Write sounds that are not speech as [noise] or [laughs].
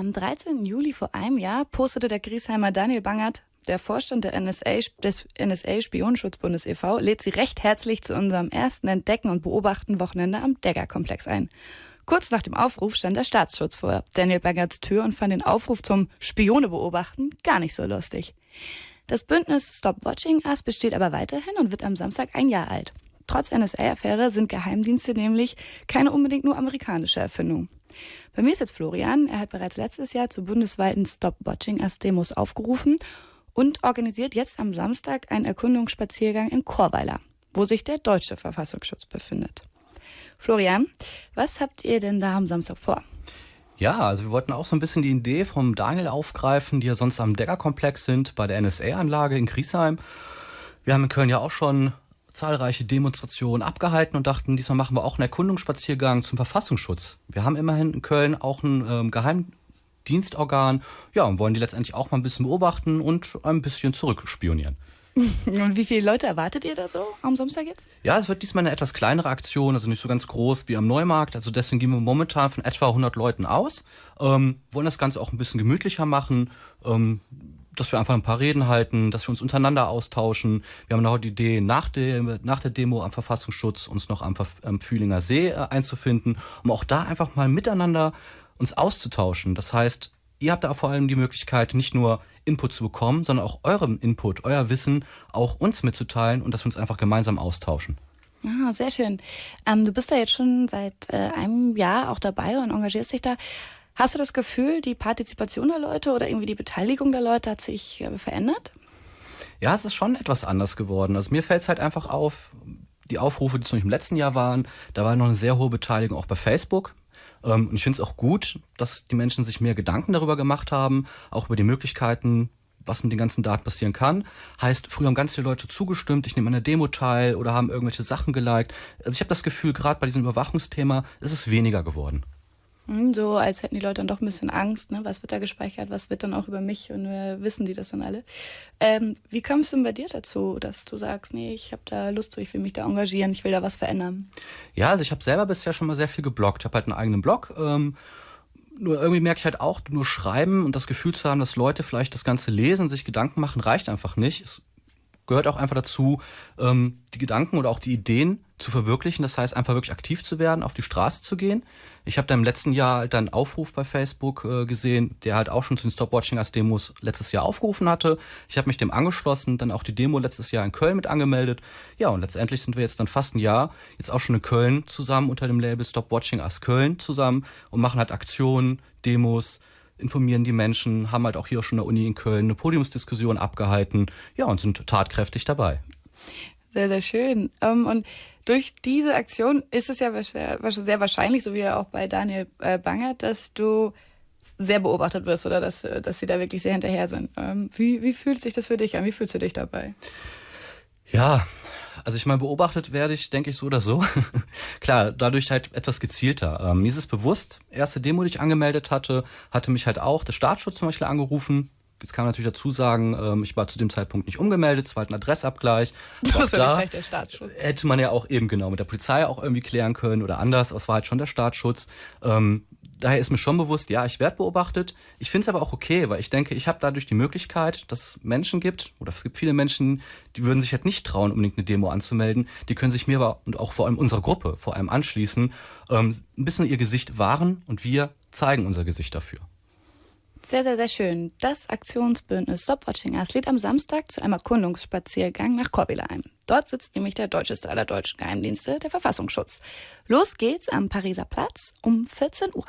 Am 13. Juli vor einem Jahr postete der Griesheimer Daniel Bangert, der Vorstand der NSA, des NSA Spionenschutzbundes e.V., lädt Sie recht herzlich zu unserem ersten Entdecken und Beobachten Wochenende am Degger-Komplex ein. Kurz nach dem Aufruf stand der Staatsschutz vor Daniel Bangerts Tür und fand den Aufruf zum Spione beobachten gar nicht so lustig. Das Bündnis Stop Watching Us besteht aber weiterhin und wird am Samstag ein Jahr alt. Trotz NSA-Affäre sind Geheimdienste nämlich keine unbedingt nur amerikanische Erfindung. Bei mir ist jetzt Florian. Er hat bereits letztes Jahr zu bundesweiten Stop Watching Us Demos aufgerufen und organisiert jetzt am Samstag einen Erkundungsspaziergang in Chorweiler, wo sich der deutsche Verfassungsschutz befindet. Florian, was habt ihr denn da am Samstag vor? Ja, also wir wollten auch so ein bisschen die Idee vom Daniel aufgreifen, die ja sonst am Decker-Komplex sind, bei der NSA-Anlage in Griesheim. Wir haben in Köln ja auch schon zahlreiche Demonstrationen abgehalten und dachten, diesmal machen wir auch einen Erkundungsspaziergang zum Verfassungsschutz. Wir haben immerhin in Köln auch ein ähm, Geheimdienstorgan, ja, und wollen die letztendlich auch mal ein bisschen beobachten und ein bisschen zurückspionieren. [laughs] Und wie viele Leute erwartet ihr da so am Samstag jetzt? Ja, es wird diesmal eine etwas kleinere Aktion, also nicht so ganz groß wie am Neumarkt. Also deswegen gehen wir momentan von etwa 100 Leuten aus. Ähm, wollen das Ganze auch ein bisschen gemütlicher machen. Ähm, dass wir einfach ein paar Reden halten, dass wir uns untereinander austauschen. Wir haben noch die Idee, nach der, nach der Demo am Verfassungsschutz uns noch am, am Fühlinger See äh, einzufinden, um auch da einfach mal miteinander uns auszutauschen. Das heißt, ihr habt da vor allem die Möglichkeit, nicht nur Input zu bekommen, sondern auch euren Input, euer Wissen auch uns mitzuteilen und dass wir uns einfach gemeinsam austauschen. Ah, sehr schön. Ähm, du bist da jetzt schon seit äh, einem Jahr auch dabei und engagierst dich da. Hast du das Gefühl, die Partizipation der Leute oder irgendwie die Beteiligung der Leute hat sich äh, verändert? Ja, es ist schon etwas anders geworden. Also mir fällt es halt einfach auf, die Aufrufe, die zum Beispiel im letzten Jahr waren, da war noch eine sehr hohe Beteiligung auch bei Facebook. Ähm, und ich finde es auch gut, dass die Menschen sich mehr Gedanken darüber gemacht haben, auch über die Möglichkeiten, was mit den ganzen Daten passieren kann. Heißt, früher haben ganz viele Leute zugestimmt, ich nehme an der Demo teil oder haben irgendwelche Sachen geliked. Also ich habe das Gefühl, gerade bei diesem Überwachungsthema ist es weniger geworden. Hm, so, als hätten die Leute dann doch ein bisschen Angst, ne? Was wird da gespeichert, was wird dann auch über mich und äh, wissen die das dann alle? Ähm, wie kommst du denn bei dir dazu, dass du sagst, nee, ich habe da Lust zu, ich will mich da engagieren, ich will da was verändern? Ja, also ich habe selber bisher schon mal sehr viel gebloggt. Ich habe halt einen eigenen Blog. Ähm, nur irgendwie merke ich halt auch, nur schreiben und das Gefühl zu haben, dass Leute vielleicht das Ganze lesen, sich Gedanken machen, reicht einfach nicht. Es gehört auch einfach dazu, ähm, die Gedanken oder auch die Ideen zu verwirklichen. Das heißt, einfach wirklich aktiv zu werden, auf die Straße zu gehen. Ich habe da im letzten Jahr halt einen Aufruf bei Facebook äh, gesehen, der halt auch schon zu den Stop-Watching as Demos letztes Jahr aufgerufen hatte. Ich habe mich dem angeschlossen, dann auch die Demo letztes Jahr in Köln mit angemeldet. Ja, und letztendlich sind wir jetzt dann fast ein Jahr jetzt auch schon in Köln zusammen unter dem Label Stop Watching as Köln zusammen und machen halt Aktionen, Demos, informieren die Menschen, haben halt auch hier schon in der Uni in Köln eine Podiumsdiskussion abgehalten, ja, und sind tatkräftig dabei. Sehr, sehr schön. Ähm, und durch diese Aktion ist es ja sehr wahrscheinlich, so wie ja auch bei Daniel äh, Bangert, dass du sehr beobachtet wirst oder dass, äh, dass sie da wirklich sehr hinterher sind. Ähm, wie, wie fühlt sich das für dich an? Wie fühlst du dich dabei? Ja, also ich meine, beobachtet werde ich, denke ich, so oder so. [laughs] Klar, dadurch halt etwas gezielter. Ähm, mir ist es bewusst, erste Demo, die ich angemeldet hatte, hatte mich halt auch der Staatsschutz zum Beispiel angerufen. Jetzt kann man natürlich dazu sagen, ähm, ich war zu dem Zeitpunkt nicht umgemeldet, es war halt ein Adressabgleich. [laughs] Das ist da der Staatsschutz. Hätte man ja auch eben genau mit der Polizei auch irgendwie klären können oder anders, aber es war halt schon der Staatsschutz. Ähm, daher ist mir schon bewusst, ja, ich werde beobachtet. Ich finde es aber auch okay, weil ich denke, ich habe dadurch die Möglichkeit, dass es Menschen gibt, oder es gibt viele Menschen, die würden sich halt nicht trauen, unbedingt eine Demo anzumelden. Die können sich mir aber und auch vor allem unserer Gruppe vor allem anschließen, ähm, ein bisschen ihr Gesicht wahren und wir zeigen unser Gesicht dafür. Sehr, sehr, sehr schön. Das Aktionsbündnis Stopwatching Us lädt am Samstag zu einem Erkundungsspaziergang nach Korbileheim. Dort sitzt nämlich der deutscheste aller deutschen Geheimdienste, der Verfassungsschutz. Los geht's am Pariser Platz um 14 Uhr.